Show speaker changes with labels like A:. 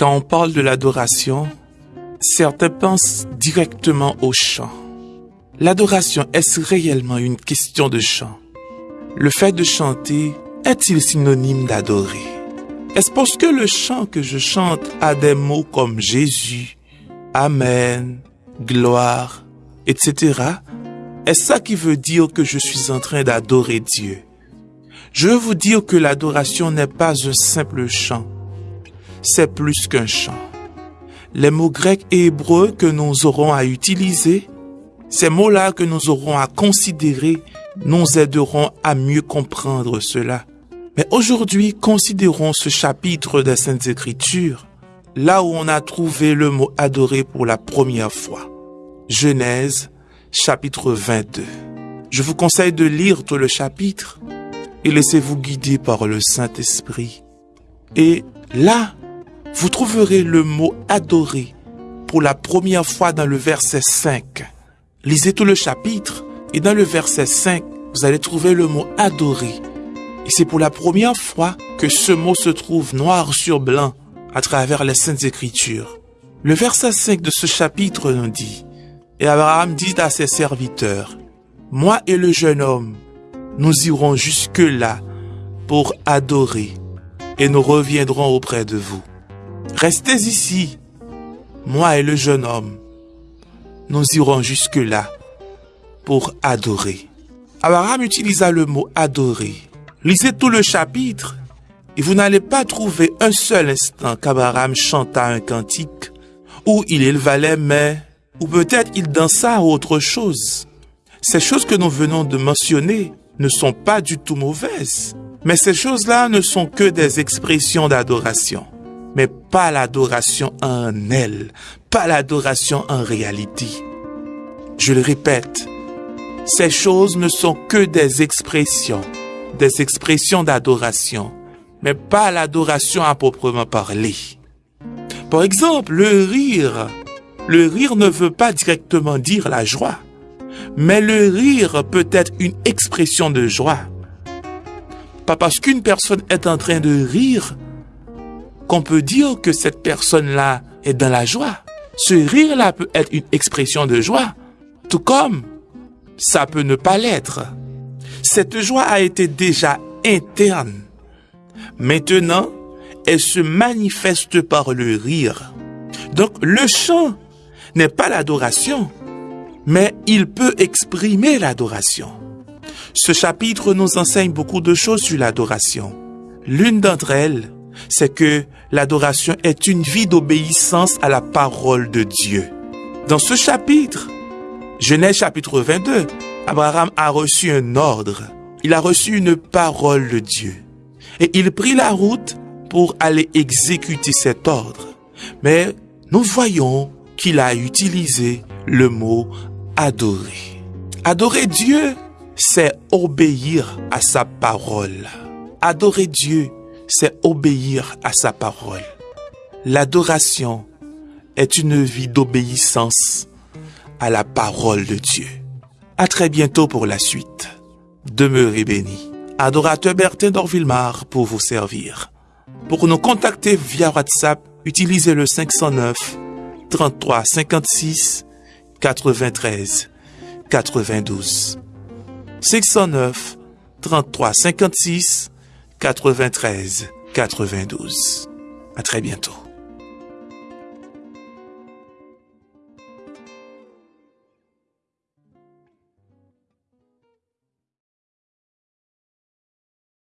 A: Quand on parle de l'adoration, certains pensent directement au chant. L'adoration, est-ce réellement une question de chant? Le fait de chanter est-il synonyme d'adorer? Est-ce parce que le chant que je chante a des mots comme Jésus, Amen, gloire, etc. Est-ce ça qui veut dire que je suis en train d'adorer Dieu? Je veux vous dire que l'adoration n'est pas un simple chant, c'est plus qu'un chant. Les mots grecs et hébreux que nous aurons à utiliser, ces mots-là que nous aurons à considérer, nous aideront à mieux comprendre cela. Mais aujourd'hui, considérons ce chapitre des Saintes Écritures, là où on a trouvé le mot adorer pour la première fois. Genèse, chapitre 22. Je vous conseille de lire tout le chapitre et laissez-vous guider par le Saint-Esprit. Et là, vous trouverez le mot adorer pour la première fois dans le verset 5. Lisez tout le chapitre et dans le verset 5, vous allez trouver le mot adorer. Et c'est pour la première fois que ce mot se trouve noir sur blanc à travers les Saintes Écritures. Le verset 5 de ce chapitre nous dit, Et Abraham dit à ses serviteurs, Moi et le jeune homme, nous irons jusque-là pour adorer, et nous reviendrons auprès de vous. Restez ici, moi et le jeune homme, nous irons jusque-là pour adorer. Abraham utilisa le mot adorer. Lisez tout le chapitre et vous n'allez pas trouver un seul instant qu'Abraham chanta un cantique, ou il éleva les mains, ou peut-être il dansa autre chose. Ces choses que nous venons de mentionner ne sont pas du tout mauvaises, mais ces choses-là ne sont que des expressions d'adoration, mais pas l'adoration en elle, pas l'adoration en réalité. Je le répète, ces choses ne sont que des expressions, des expressions d'adoration, mais pas l'adoration à proprement parler. Par exemple, le rire. Le rire ne veut pas directement dire la joie, mais le rire peut être une expression de joie. Pas parce qu'une personne est en train de rire qu'on peut dire que cette personne-là est dans la joie. Ce rire-là peut être une expression de joie, tout comme ça peut ne pas l'être. Cette joie a été déjà interne Maintenant, elle se manifeste par le rire. Donc le chant n'est pas l'adoration, mais il peut exprimer l'adoration. Ce chapitre nous enseigne beaucoup de choses sur l'adoration. L'une d'entre elles, c'est que l'adoration est une vie d'obéissance à la parole de Dieu. Dans ce chapitre, Genèse chapitre 22, Abraham a reçu un ordre. Il a reçu une parole de Dieu et il prit la route pour aller exécuter cet ordre. Mais nous voyons qu'il a utilisé le mot adorer. Adorer Dieu, c'est obéir à sa parole. Adorer Dieu, c'est obéir à sa parole. L'adoration est une vie d'obéissance à la parole de Dieu. À très bientôt pour la suite. Demeurez bénis. Adorateur Bertin d'Orville-Mar pour vous servir. Pour nous contacter via WhatsApp, utilisez le 509 33 56 93 92. 609 33 56 93 92. À très bientôt.